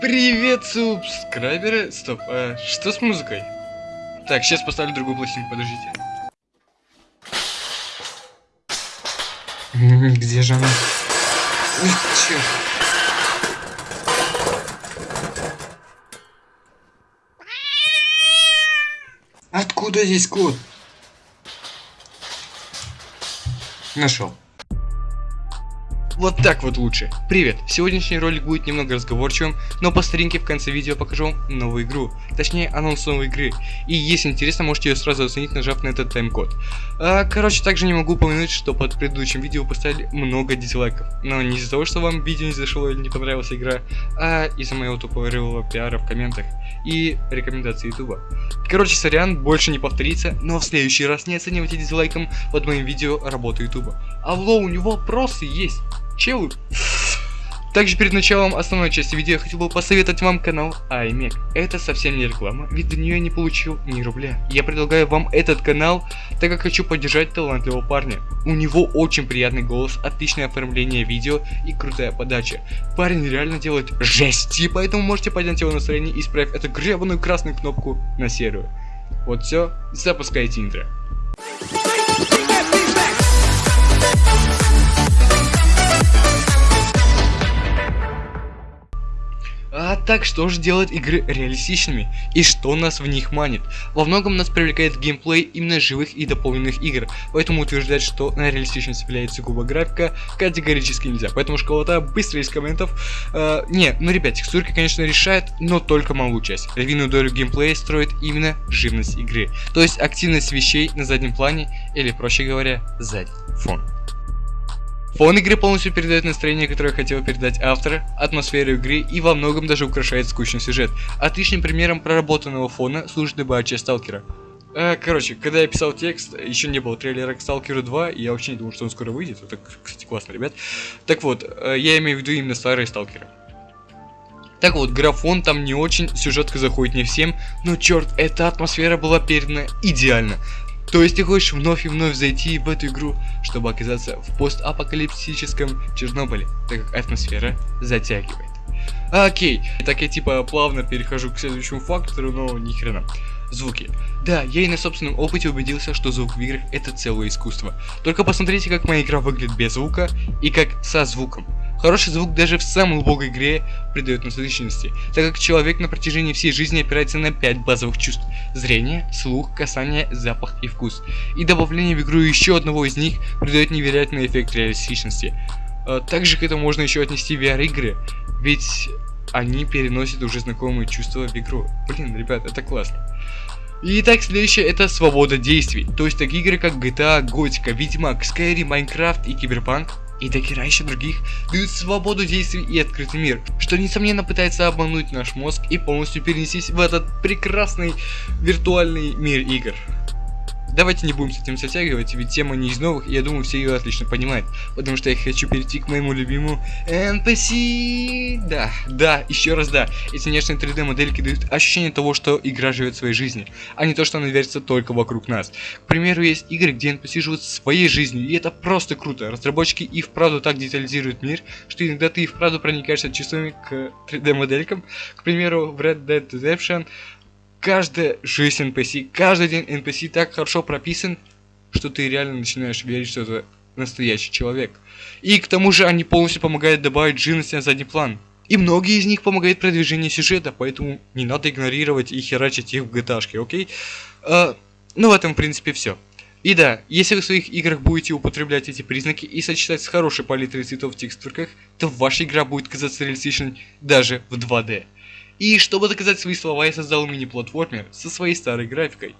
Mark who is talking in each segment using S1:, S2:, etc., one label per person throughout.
S1: Привет, субскрайберы. Стоп, а что с музыкой? Так, сейчас поставлю другую пластинку, подождите. Где же она? Ой, черт. Откуда здесь код? Нашел. Вот так вот лучше. Привет, сегодняшний ролик будет немного разговорчивым, но по старинке в конце видео покажу новую игру, точнее анонс новой игры. И если интересно, можете ее сразу оценить, нажав на этот тайм-код. А, короче, также не могу упомянуть, что под предыдущим видео поставили много дизлайков. Но не из-за того, что вам видео не зашло или не понравилась игра, а из-за моего тупого рывого пиара в комментах и рекомендаций ютуба. Короче, сорян, больше не повторится, но в следующий раз не оценивайте дизлайком под моим видео работу ютуба. Алло, у него вопросы есть. Челы. Также перед началом основной части видео я хотел бы посоветовать вам канал iMac. Это совсем не реклама, ведь до нее я не получил ни рубля. Я предлагаю вам этот канал, так как хочу поддержать талантливого парня. У него очень приятный голос, отличное оформление видео и крутая подача. Парень реально делает жесть, и поэтому можете поднять его настроение и исправить эту гребаную красную кнопку на серую. Вот все, запускайте интро. А так что же делает игры реалистичными и что нас в них манит? Во многом нас привлекает геймплей именно живых и дополненных игр, поэтому утверждать, что на реалистичность является губа графика категорически нельзя, поэтому школота быстро из комментов. Э, не, ну ребят, текстурки конечно решает, но только малую часть. Львиную долю геймплея строит именно живность игры, то есть активность вещей на заднем плане или проще говоря задний фон. Фон игры полностью передает настроение, которое хотел передать автор, атмосферу игры и во многом даже украшает скучный сюжет. Отличным примером проработанного фона служит часть Сталкера. Э, короче, когда я писал текст, еще не было трейлера к Сталкеру 2, и я вообще не думал, что он скоро выйдет. Это, кстати, классно, ребят. Так вот, э, я имею в виду именно старые Сталкеры. Так вот, графон там не очень, сюжетка заходит не всем, но черт, эта атмосфера была передана идеально. То есть ты хочешь вновь и вновь зайти в эту игру, чтобы оказаться в постапокалиптическом Чернобыле, так как атмосфера затягивает. Окей, так я типа плавно перехожу к следующему фактору, но ни хрена. Звуки. Да, я и на собственном опыте убедился, что звук в играх это целое искусство. Только посмотрите, как моя игра выглядит без звука и как со звуком. Хороший звук даже в самой убогой игре придает насыщенности, так как человек на протяжении всей жизни опирается на 5 базовых чувств. Зрение, слух, касание, запах и вкус. И добавление в игру еще одного из них придает невероятный эффект реалистичности. А, также к этому можно еще отнести VR игры, ведь они переносят уже знакомые чувства в игру. Блин, ребят, это классно. Итак, следующее это свобода действий. То есть такие игры как GTA, Готика, Ведьмак, Skyrim, Minecraft и Киберпанк и до еще других дают свободу действий и открытый мир, что несомненно пытается обмануть наш мозг и полностью перенестись в этот прекрасный виртуальный мир игр. Давайте не будем с этим затягивать, ведь тема не из новых, и я думаю, все ее отлично понимают. Потому что я хочу перейти к моему любимому NPC. Да, да, еще раз да. Эти внешние 3D модельки дают ощущение того, что игра живет своей жизнью, а не то, что она вертится только вокруг нас. К примеру, есть игры, где NPC живут своей жизнью, и это просто круто. Разработчики и вправду так детализируют мир, что иногда ты и вправду проникаешься чувствами к 3D моделькам. К примеру, в Red Dead Redemption каждая жизнь NPC, каждый день NPC так хорошо прописан, что ты реально начинаешь верить, что это настоящий человек. И к тому же они полностью помогают добавить живности на задний план. И многие из них помогают продвижению сюжета, поэтому не надо игнорировать и херачить их в GTA, окей? А, ну, в этом, в принципе, все. И да, если вы в своих играх будете употреблять эти признаки и сочетать с хорошей палитрой цветов в текстурках, то ваша игра будет казаться реалистичной даже в 2D. И чтобы доказать свои слова, я создал мини-платформер со своей старой графикой.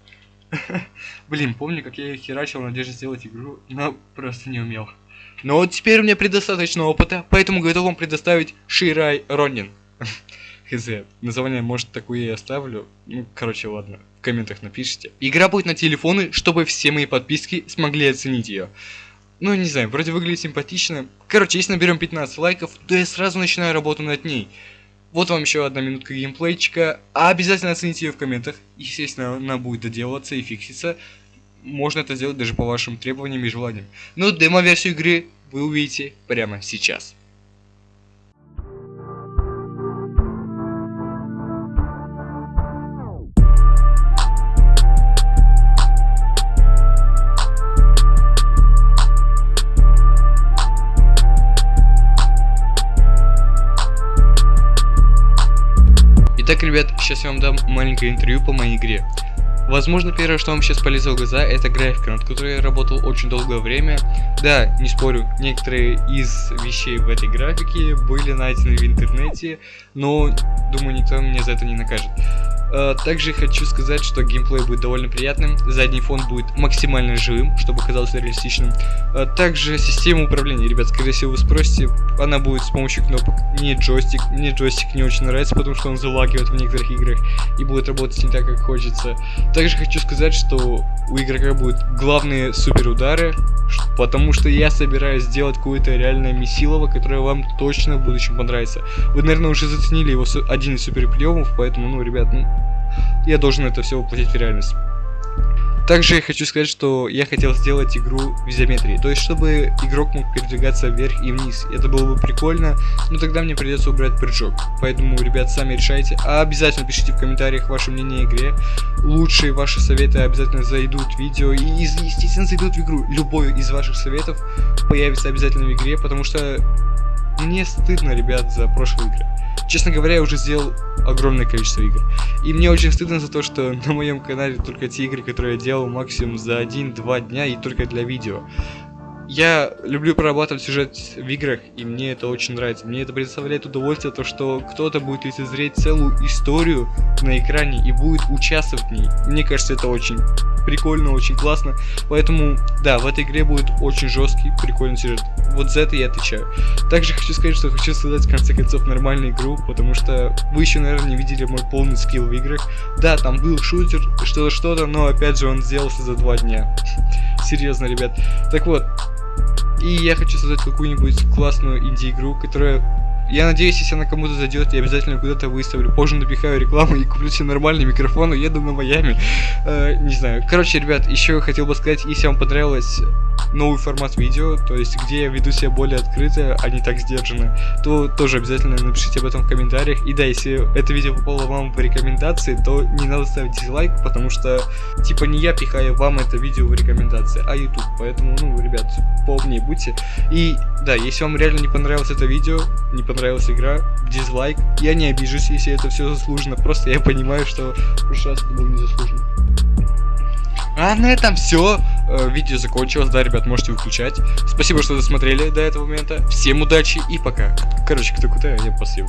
S1: Блин, помню, как я херачил в надежде сделать игру, но просто не умел. Но вот теперь у меня предостаточно опыта, поэтому готов вам предоставить Ширай Ронин. Хз, название может такое и оставлю. Ну, короче, ладно, в комментах напишите. Игра будет на телефоны, чтобы все мои подписки смогли оценить ее. Ну, не знаю, вроде выглядит симпатично. Короче, если наберем 15 лайков, то я сразу начинаю работу над ней. Вот вам еще одна минутка геймплейчика. Обязательно оцените ее в комментах. Естественно, она будет доделываться и фикситься. Можно это сделать даже по вашим требованиям и желаниям. Но демо-версию игры вы увидите прямо сейчас. Ребят, сейчас я вам дам маленькое интервью по моей игре. Возможно, первое, что вам сейчас полезло в глаза, это графика, над которой я работал очень долгое время. Да, не спорю, некоторые из вещей в этой графике были найдены в интернете, но, думаю, никто меня за это не накажет. Uh, также хочу сказать, что геймплей будет довольно приятным, задний фон будет максимально живым, чтобы казалось реалистичным. Uh, также система управления, ребят, скорее всего вы спросите, она будет с помощью кнопок, не джойстик, мне джойстик не очень нравится, потому что он залагивает в некоторых играх и будет работать не так, как хочется. Также хочу сказать, что у игрока будут главные супер удары, потому что я собираюсь сделать какое-то реальное месилово, которое вам точно в будущем понравится. Вы, наверное, уже заценили его один из супер приемов, поэтому, ну, ребят, ну, я должен это все воплотить в реальность. Также я хочу сказать, что я хотел сделать игру в изометрии, то есть чтобы игрок мог передвигаться вверх и вниз. Это было бы прикольно, но тогда мне придется убрать прыжок. Поэтому, ребят, сами решайте. А обязательно пишите в комментариях ваше мнение о игре. Лучшие ваши советы обязательно зайдут в видео и, естественно, зайдут в игру. Любой из ваших советов появится обязательно в игре, потому что мне стыдно, ребят, за прошлые игры. Честно говоря, я уже сделал огромное количество игр. И мне очень стыдно за то, что на моем канале только те игры, которые я делал максимум за 1-2 дня и только для видео. Я люблю прорабатывать сюжет в играх, и мне это очень нравится. Мне это предоставляет удовольствие, то что кто-то будет лицезреть целую историю на экране и будет участвовать в ней. Мне кажется, это очень прикольно, очень классно. Поэтому, да, в этой игре будет очень жесткий, прикольный сюжет. Вот за это я отвечаю. Также хочу сказать, что хочу создать в конце концов нормальную игру, потому что вы еще, наверное, не видели мой полный скилл в играх. Да, там был шутер, что-то-что-то, но опять же он сделался за два дня. Серьезно, ребят. Так вот, и я хочу создать какую-нибудь классную инди-игру, которая я надеюсь, если она кому-то зайдет, я обязательно куда-то выставлю. Позже напихаю рекламу и куплю себе нормальный микрофон и еду на Майами. Э, не знаю. Короче, ребят, еще хотел бы сказать, если вам понравилось новый формат видео, то есть где я веду себя более открыто, а не так сдержанно, то тоже обязательно напишите об этом в комментариях. И да, если это видео попало вам в рекомендации, то не надо ставить дизлайк, потому что, типа, не я пихаю вам это видео в рекомендации, а YouTube. Поэтому, ну, ребят, поумнее будьте. И да, если вам реально не понравилось это видео, не понравилась игра, дизлайк, я не обижусь, если это все заслуженно, просто я понимаю, что в прошлый раз это было незаслуженно. А на этом все. Э, видео закончилось, да, ребят, можете выключать. Спасибо, что досмотрели до этого момента. Всем удачи и пока. Короче, кто куда, я спасибо.